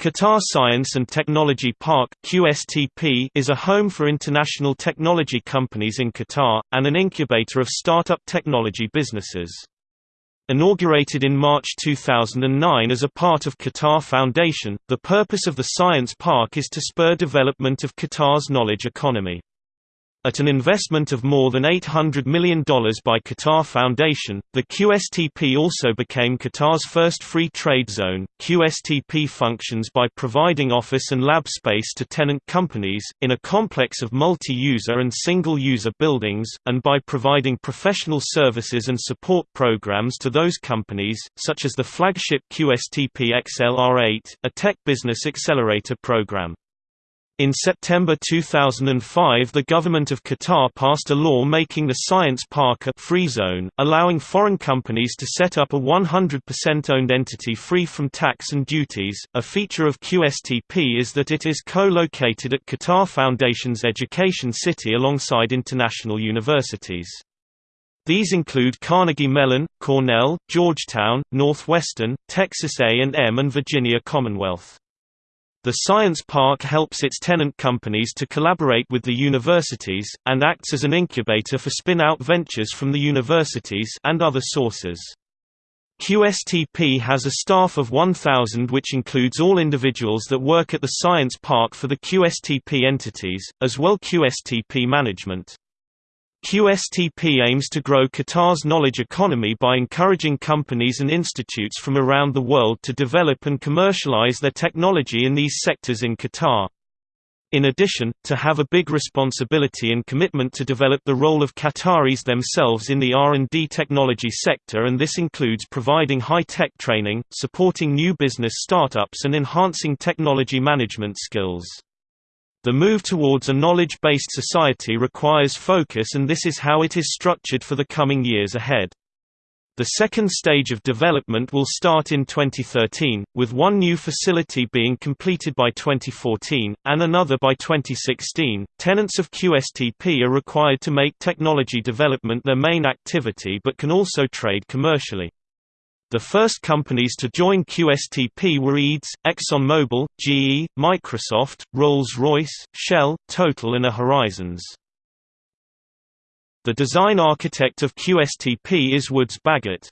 Qatar Science and Technology Park QSTP is a home for international technology companies in Qatar, and an incubator of startup technology businesses. Inaugurated in March 2009 as a part of Qatar Foundation, the purpose of the Science Park is to spur development of Qatar's knowledge economy. At an investment of more than $800 million by Qatar Foundation, the QSTP also became Qatar's first free trade zone. QSTP functions by providing office and lab space to tenant companies, in a complex of multi user and single user buildings, and by providing professional services and support programs to those companies, such as the flagship QSTP XLR8, a tech business accelerator program. In September 2005 the government of Qatar passed a law making the science park a «free zone», allowing foreign companies to set up a 100% owned entity free from tax and duties. A feature of QSTP is that it is co-located at Qatar Foundation's Education City alongside international universities. These include Carnegie Mellon, Cornell, Georgetown, Northwestern, Texas A&M and Virginia Commonwealth. The Science Park helps its tenant companies to collaborate with the universities, and acts as an incubator for spin-out ventures from the universities and other sources. QSTP has a staff of 1,000 which includes all individuals that work at the Science Park for the QSTP entities, as well QSTP management. QSTP aims to grow Qatar's knowledge economy by encouraging companies and institutes from around the world to develop and commercialize their technology in these sectors in Qatar. In addition, to have a big responsibility and commitment to develop the role of Qataris themselves in the R&D technology sector and this includes providing high-tech training, supporting new business startups and enhancing technology management skills. The move towards a knowledge-based society requires focus and this is how it is structured for the coming years ahead. The second stage of development will start in 2013, with one new facility being completed by 2014, and another by 2016. Tenants of QSTP are required to make technology development their main activity but can also trade commercially. The first companies to join QSTP were EADS, ExxonMobil, GE, Microsoft, Rolls-Royce, Shell, Total and iHorizons. The design architect of QSTP is Woods Bagot.